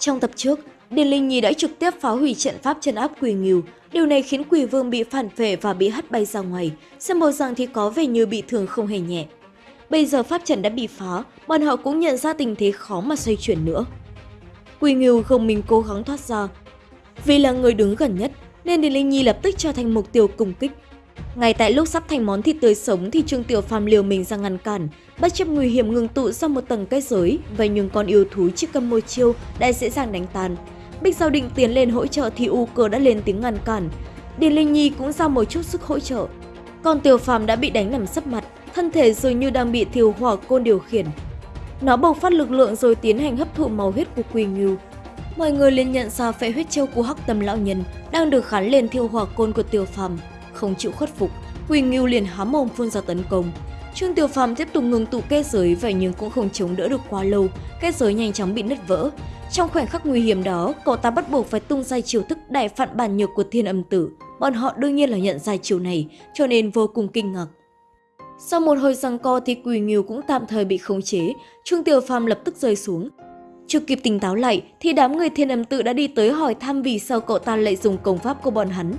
Trong tập trước, Điền Linh Nhi đã trực tiếp phá hủy trận pháp chân áp Quỳ Nghiêu. Điều này khiến Quỳ Vương bị phản phệ và bị hất bay ra ngoài, xem bộ rằng thì có vẻ như bị thương không hề nhẹ. Bây giờ pháp trận đã bị phá, bọn họ cũng nhận ra tình thế khó mà xoay chuyển nữa. Quỳ Nghiêu không mình cố gắng thoát ra. Vì là người đứng gần nhất, nên Điền Linh Nhi lập tức trở thành mục tiêu công kích. Ngay tại lúc sắp thành món thịt tươi sống thì Trương Tiểu Phàm liều mình ra ngăn cản, bất chấp nguy hiểm ngừng tụ sau một tầng kết giới, vậy nhưng con yêu thú chỉ cầm môi chiêu đã dễ dàng đánh tan. Bích Giao định tiến lên hỗ trợ thì U Cơ đã lên tiếng ngăn cản. Điền Linh Nhi cũng ra một chút sức hỗ trợ. Còn Tiểu Phàm đã bị đánh nằm sấp mặt, thân thể dường như đang bị thiêu hỏa côn điều khiển. Nó bộc phát lực lượng rồi tiến hành hấp thụ máu huyết của Quỳ Ngưu. Mọi người liền nhận ra phệ huyết chiêu của Hắc Tâm lão nhân đang được khán lên thiêu hỏa côn của Tiểu Phàm, không chịu khuất phục, quỳnh Ngưu liền há mồm phun ra tấn công. Trương Tiểu Phàm tiếp tục ngừng tụ kết giới vậy nhưng cũng không chống đỡ được quá lâu, kết giới nhanh chóng bị nứt vỡ. Trong khoảnh khắc nguy hiểm đó, cậu ta bắt buộc phải tung ra chiêu thức đại phản bản nhược của thiên âm tử. Bọn họ đương nhiên là nhận ra chiêu này, cho nên vô cùng kinh ngạc. Sau một hồi giằng co thì Quỳ Nghiêu cũng tạm thời bị khống chế, Trương Tiểu Phàm lập tức rơi xuống. Chưa kịp tỉnh táo lại thì đám người thiên âm tự đã đi tới hỏi thăm vì sao cậu ta lại dùng công pháp của bọn hắn.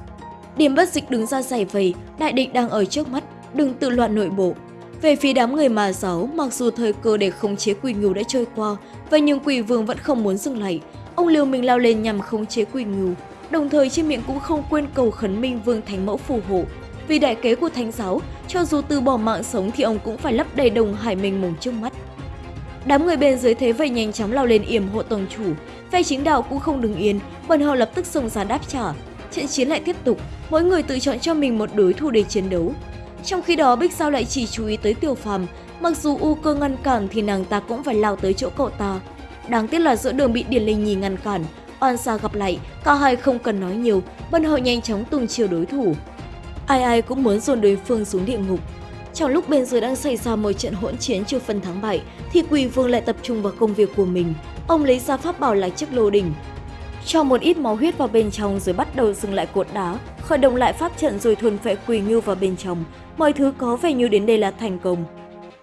Điểm bất dịch đứng ra giải vầy, đại địch đang ở trước mắt, đừng tự loạn nội bộ. Về phía đám người mà giáo, mặc dù thời cơ để khống chế quỷ ngưu đã trôi qua, vậy nhưng quỷ vương vẫn không muốn dừng lại. Ông liều mình lao lên nhằm khống chế quỷ ngưu, đồng thời trên miệng cũng không quên cầu khấn minh vương thánh mẫu phù hộ. Vì đại kế của thánh giáo, cho dù từ bỏ mạng sống thì ông cũng phải lấp đầy đồng hải mình mùng trước mắt. Đám người bên dưới thế vậy nhanh chóng lao lên yểm hộ tổng chủ, phe chính đạo cũng không đứng yên, bọn họ lập tức xông ra đáp trả. Trận chiến lại tiếp tục, mỗi người tự chọn cho mình một đối thủ để chiến đấu. Trong khi đó Bích Sao lại chỉ chú ý tới Tiểu Phàm, mặc dù U Cơ ngăn cản thì nàng ta cũng phải lao tới chỗ cậu ta. Đáng tiếc là giữa đường bị Điền Linh Nhi ngăn cản, oan Sa gặp lại, cả hai không cần nói nhiều, bọn họ nhanh chóng tung chiều đối thủ. Ai ai cũng muốn dồn đối phương xuống địa ngục. Trong lúc bên dưới đang xảy ra một trận hỗn chiến chưa phân thắng bại, thì Quỳ Vương lại tập trung vào công việc của mình. Ông lấy ra pháp bảo là chiếc lô đỉnh, cho một ít máu huyết vào bên trong rồi bắt đầu dừng lại cột đá, khởi động lại pháp trận rồi thuần phệ quỳ ngưu vào bên trong. Mọi thứ có vẻ như đến đây là thành công.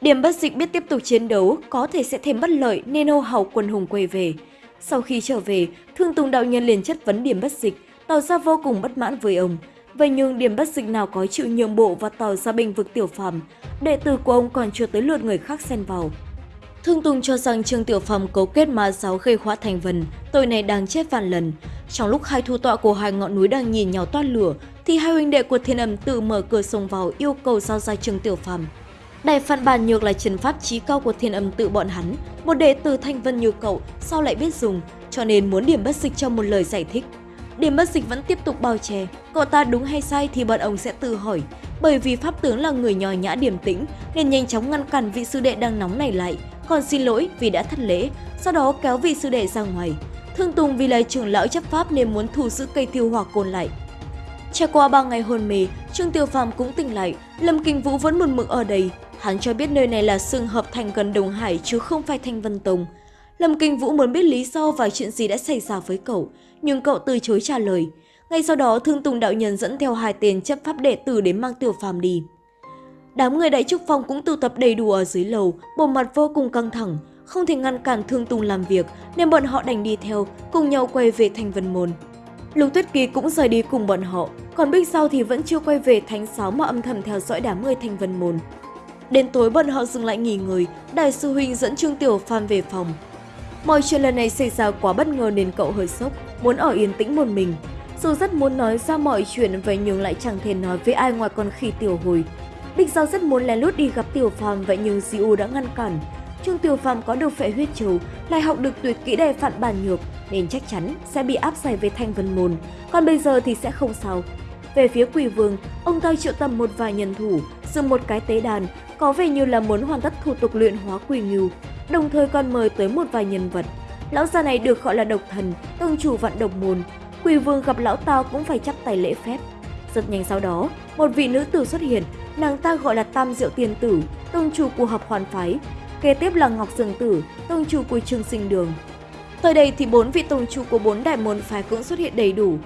Điểm bất dịch biết tiếp tục chiến đấu, có thể sẽ thêm bất lợi nên hô hào quân hùng quay về. Sau khi trở về, Thương Tùng đạo nhân liền chất vấn điểm bất dịch, tỏ ra vô cùng bất mãn với ông. Vậy nhưng điểm bất dịch nào có chịu nhượng bộ và tỏ ra bình vực tiểu phàm, đệ tử của ông còn chưa tới lượt người khác xen vào. Thương Tùng cho rằng Trương Tiểu Phàm cấu kết ma giáo gây họa thành vần, tội này đang chết vạn lần. Trong lúc hai thu tọa của hai ngọn núi đang nhìn nhau toát lửa, thì hai huynh đệ của Thiên Âm tự mở cửa sông vào yêu cầu giao ra Trương Tiểu Phàm. Đại phản bản nhược là trần pháp trí cao của Thiên Âm tự bọn hắn, một đệ tử thanh vân như cậu sao lại biết dùng, cho nên muốn điểm bất dịch cho một lời giải thích. Điểm bất dịch vẫn tiếp tục bao che, cậu ta đúng hay sai thì bọn ông sẽ tự hỏi, bởi vì pháp tướng là người nhòi nhã điềm tĩnh nên nhanh chóng ngăn cản vị sư đệ đang nóng này lại, còn xin lỗi vì đã thất lễ, sau đó kéo vị sư đệ ra ngoài. Thương Tùng vì là trưởng lão chấp pháp nên muốn thu giữ cây tiêu hỏa côn lại. Trải qua 3 ngày hôn mê, Trương Tiêu Phàm cũng tỉnh lại, Lâm Kinh Vũ vẫn một mực ở đây. Hắn cho biết nơi này là xương hợp thành gần Đồng Hải chứ không phải Thanh Vân Tông. Lâm Kinh Vũ muốn biết lý do và chuyện gì đã xảy ra với cậu, nhưng cậu từ chối trả lời. Ngay sau đó, Thương Tùng đạo nhân dẫn theo hai tên chấp pháp đệ tử đến mang tiêu Phàm đi. Đám người đại trúc phong cũng tụ tập đầy đủ ở dưới lầu, bộ mặt vô cùng căng thẳng, không thể ngăn cản Thương Tùng làm việc nên bọn họ đành đi theo, cùng nhau quay về thành Vân Môn. Lục Tuyết Kỳ cũng rời đi cùng bọn họ, còn Bích Giao thì vẫn chưa quay về thánh sáo mà âm thầm theo dõi đám người thành Vân Môn. Đến tối bọn họ dừng lại nghỉ ngơi, Đại sư huynh dẫn Trương Tiểu Phàm về phòng. Mọi chuyện lần này xảy ra quá bất ngờ nên cậu hơi sốc, muốn ở yên tĩnh một mình. Dù rất muốn nói ra mọi chuyện vậy nhưng lại chẳng thể nói với ai ngoài con khỉ tiểu hồi. Bích Giao rất muốn lén lút đi gặp Tiểu Phàm vậy nhưng Diu đã ngăn cản. Trương Tiểu Phàm có được phệ huyết châu, lại học được tuyệt kỹ đề phản bản nhược nên chắc chắn sẽ bị áp giải về Thanh Vân Môn, còn bây giờ thì sẽ không sao. Về phía Quỷ Vương, ông ta triệu tầm một vài nhân thủ, dùng một cái tế đàn, có vẻ như là muốn hoàn tất thủ tục luyện hóa Quỷ Ngưu, đồng thời còn mời tới một vài nhân vật. Lão già này được gọi là độc thần, tông chủ vạn độc môn. Quỷ Vương gặp lão ta cũng phải chắp tay lễ phép. Rất nhanh sau đó, một vị nữ tử xuất hiện, nàng ta gọi là Tam Diệu tiên Tử, tông chủ của hợp hoàn phái. Kế tiếp là Ngọc Dương Tử, tông chủ của Trường Sinh Đường. Tới đây thì bốn vị tông chủ của bốn đại môn phái cũng xuất hiện đầy đủ.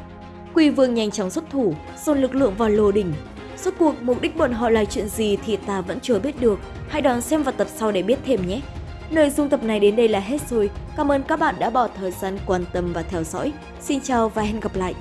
Quỳ Vương nhanh chóng xuất thủ, dồn lực lượng vào lô đỉnh. Suốt cuộc mục đích bọn họ là chuyện gì thì ta vẫn chưa biết được, hãy đón xem vào tập sau để biết thêm nhé. Nội dung tập này đến đây là hết rồi. Cảm ơn các bạn đã bỏ thời gian quan tâm và theo dõi. Xin chào và hẹn gặp lại!